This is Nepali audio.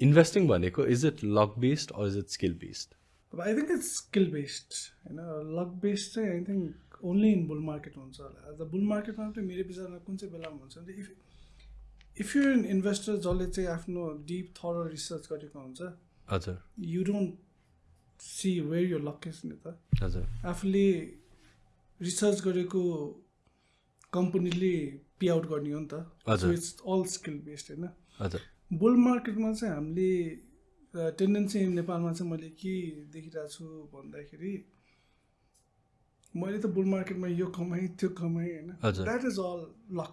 इन्भेस्टिङ भनेको is it luck based or is it skill based अब I think it's skill based होइन लक बेस्ड चाहिँ I think only in bull market हुन्छ होला। एज द बुल मार्केटमा चाहिँ मेरो विचारमा कुन चाहिँ बेलामा हुन्छ भने if if you an investor जसले चाहिँ आफ्नो डिप थरो रिसर्च गरेको हुन्छ हजुर। यु डोन्ट सी वेयर यो लक इज नि त। हजुर। आफूले रिसर्च गरेको कम्पनीले पे आउट गर्ने हो नि त। So it's all skill based होइन? बुल मार्केटमा चाहिँ हामीले टेन्डेन्सी नेपालमा चाहिँ मैले के देखिरहेको छु भन्दाखेरि मैले त बुल मार्केटमा यो कमाएँ त्यो कमाएँ होइन। That is all lock